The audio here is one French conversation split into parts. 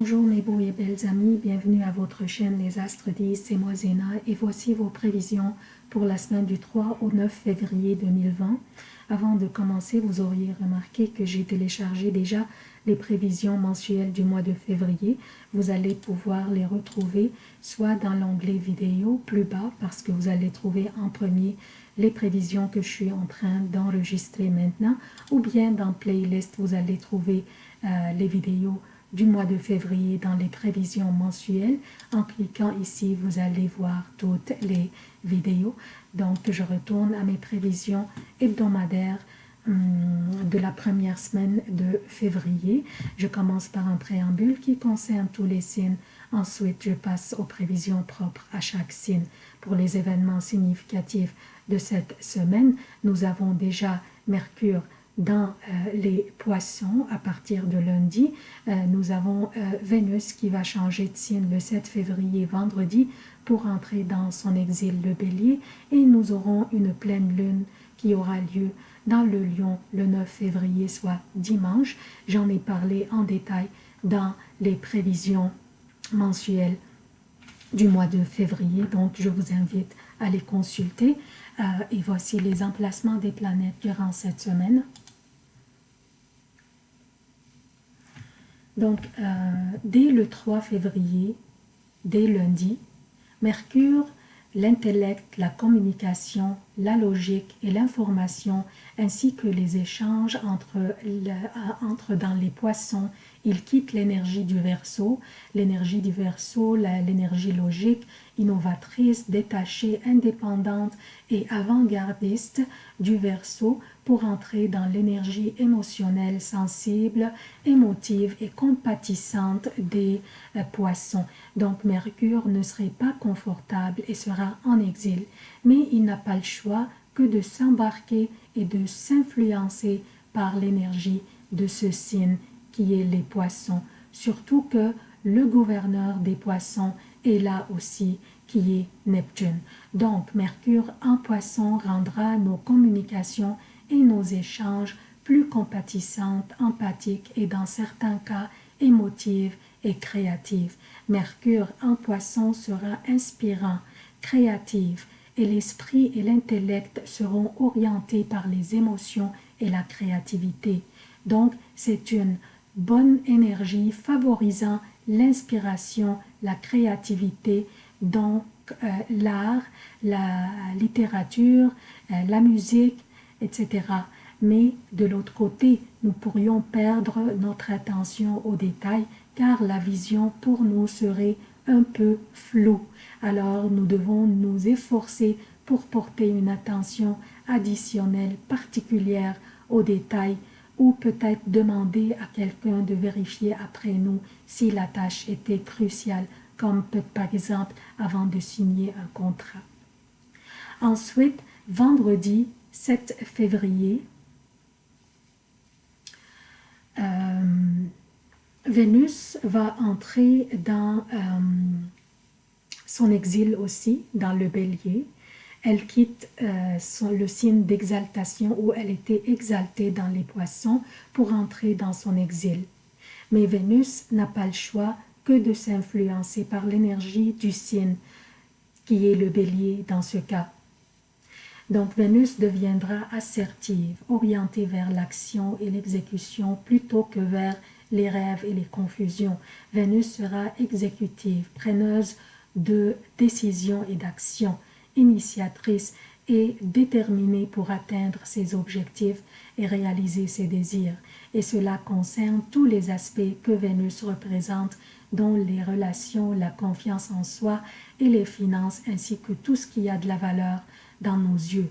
Bonjour mes beaux et belles amis, bienvenue à votre chaîne Les Astres 10, c'est moi Zéna et voici vos prévisions pour la semaine du 3 au 9 février 2020. Avant de commencer, vous auriez remarqué que j'ai téléchargé déjà les prévisions mensuelles du mois de février. Vous allez pouvoir les retrouver soit dans l'onglet vidéo plus bas parce que vous allez trouver en premier les prévisions que je suis en train d'enregistrer maintenant ou bien dans playlist vous allez trouver euh, les vidéos du mois de février dans les prévisions mensuelles. En cliquant ici, vous allez voir toutes les vidéos. Donc, je retourne à mes prévisions hebdomadaires hum, de la première semaine de février. Je commence par un préambule qui concerne tous les signes. Ensuite, je passe aux prévisions propres à chaque signe. Pour les événements significatifs de cette semaine, nous avons déjà Mercure dans euh, les poissons à partir de lundi. Euh, nous avons euh, Vénus qui va changer de signe le 7 février vendredi pour entrer dans son exil le bélier et nous aurons une pleine lune qui aura lieu dans le lion le 9 février soit dimanche. J'en ai parlé en détail dans les prévisions mensuelles du mois de février donc je vous invite à les consulter et voici les emplacements des planètes durant cette semaine. Donc, euh, dès le 3 février, dès lundi, Mercure, l'intellect, la communication, la logique et l'information, ainsi que les échanges entre, entre dans les poissons, il quitte l'énergie du verso, l'énergie du verso, l'énergie logique, innovatrice, détachée, indépendante et avant-gardiste du verso pour entrer dans l'énergie émotionnelle, sensible, émotive et compatissante des euh, poissons. Donc Mercure ne serait pas confortable et sera en exil, mais il n'a pas le choix que de s'embarquer et de s'influencer par l'énergie de ce signe qui est les poissons, surtout que le gouverneur des poissons est là aussi qui est Neptune. Donc Mercure en poisson rendra nos communications et nos échanges plus compatissantes, empathiques et dans certains cas émotives et créatives. Mercure en poisson sera inspirant, créatif et l'esprit et l'intellect seront orientés par les émotions et la créativité. Donc, c'est une bonne énergie favorisant l'inspiration, la créativité, donc euh, l'art, la littérature, euh, la musique, etc. Mais de l'autre côté, nous pourrions perdre notre attention aux détails car la vision pour nous serait un peu floue. Alors nous devons nous efforcer pour porter une attention additionnelle particulière aux détails ou peut-être demander à quelqu'un de vérifier après nous si la tâche était cruciale, comme par exemple avant de signer un contrat. Ensuite, vendredi, 7 février, euh, Vénus va entrer dans euh, son exil aussi, dans le bélier. Elle quitte euh, le signe d'exaltation où elle était exaltée dans les poissons pour entrer dans son exil. Mais Vénus n'a pas le choix que de s'influencer par l'énergie du signe qui est le bélier dans ce cas. Donc Vénus deviendra assertive, orientée vers l'action et l'exécution plutôt que vers les rêves et les confusions. Vénus sera exécutive, preneuse de décisions et d'actions, initiatrice et déterminée pour atteindre ses objectifs et réaliser ses désirs. Et cela concerne tous les aspects que Vénus représente, dont les relations, la confiance en soi et les finances, ainsi que tout ce qui a de la valeur dans nos yeux.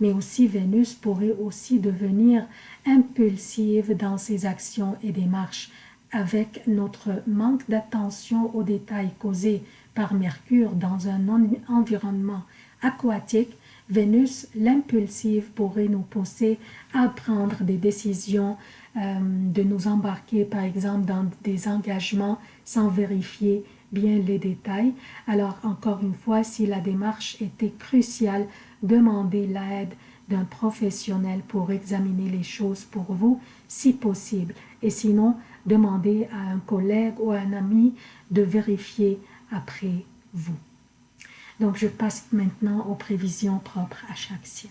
Mais aussi Vénus pourrait aussi devenir impulsive dans ses actions et démarches avec notre manque d'attention aux détails causés par Mercure dans un environnement aquatique, Vénus, l'impulsive, pourrait nous pousser à prendre des décisions, euh, de nous embarquer par exemple dans des engagements sans vérifier bien les détails. Alors encore une fois, si la démarche était cruciale, demandez l'aide d'un professionnel pour examiner les choses pour vous, si possible. Et sinon, demandez à un collègue ou à un ami de vérifier après vous. Donc, je passe maintenant aux prévisions propres à chaque signe.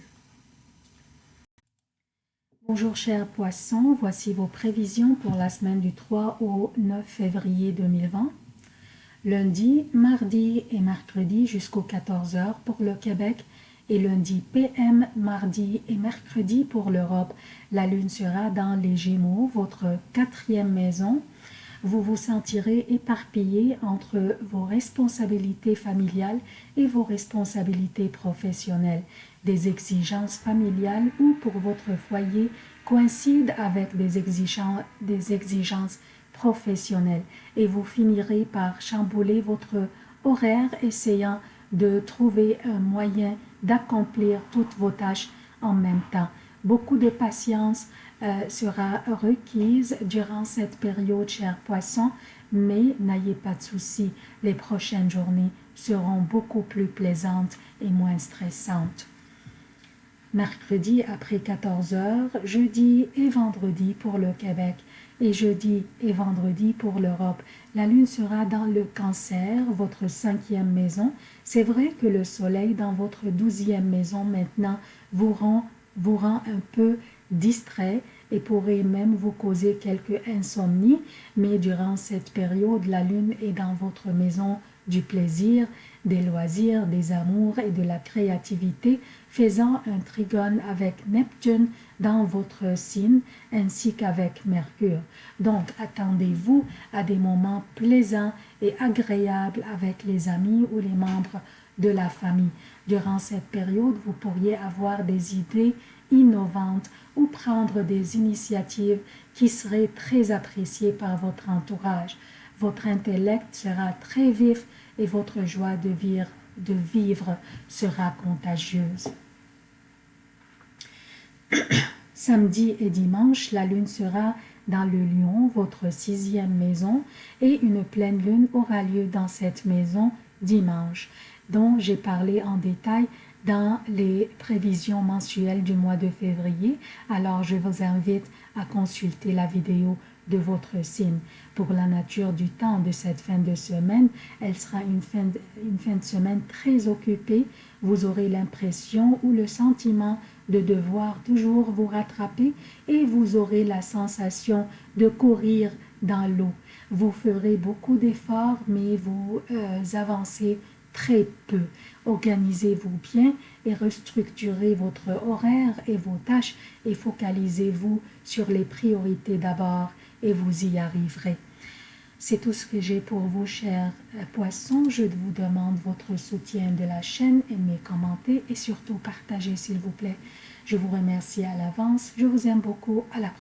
Bonjour chers poissons, voici vos prévisions pour la semaine du 3 au 9 février 2020. Lundi, mardi et mercredi jusqu'aux 14h pour le Québec et lundi PM, mardi et mercredi pour l'Europe. La lune sera dans les Gémeaux, votre quatrième maison. Vous vous sentirez éparpillé entre vos responsabilités familiales et vos responsabilités professionnelles. Des exigences familiales ou pour votre foyer coïncident avec des exigences, exigences professionnelles et vous finirez par chambouler votre horaire essayant de trouver un moyen d'accomplir toutes vos tâches en même temps. Beaucoup de patience euh, sera requise durant cette période, chers poissons, mais n'ayez pas de soucis, les prochaines journées seront beaucoup plus plaisantes et moins stressantes. Mercredi après 14 heures, jeudi et vendredi pour le Québec et jeudi et vendredi pour l'Europe. La lune sera dans le cancer, votre cinquième maison. C'est vrai que le soleil dans votre douzième maison maintenant vous rend, vous rend un peu distrait et pourrait même vous causer quelques insomnies, mais durant cette période, la lune est dans votre maison du plaisir, des loisirs, des amours et de la créativité, faisant un trigone avec Neptune dans votre signe ainsi qu'avec Mercure. Donc, attendez-vous à des moments plaisants et agréables avec les amis ou les membres de la famille. Durant cette période, vous pourriez avoir des idées innovantes ou prendre des initiatives qui seraient très appréciées par votre entourage. Votre intellect sera très vif et votre joie de vivre, sera contagieuse. Samedi et dimanche, la lune sera dans le lion, votre sixième maison, et une pleine lune aura lieu dans cette maison dimanche, dont j'ai parlé en détail dans les prévisions mensuelles du mois de février. Alors, je vous invite à consulter la vidéo de votre signe. Pour la nature du temps de cette fin de semaine, elle sera une fin de, une fin de semaine très occupée. Vous aurez l'impression ou le sentiment de devoir toujours vous rattraper et vous aurez la sensation de courir dans l'eau. Vous ferez beaucoup d'efforts, mais vous euh, avancez très peu. Organisez-vous bien et restructurez votre horaire et vos tâches et focalisez-vous sur les priorités d'abord et vous y arriverez. C'est tout ce que j'ai pour vous, chers poissons. Je vous demande votre soutien de la chaîne, aimez, commentez et surtout partagez, s'il vous plaît. Je vous remercie à l'avance. Je vous aime beaucoup. À la prochaine.